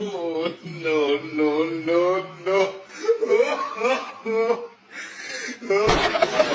no, no, no, no, no.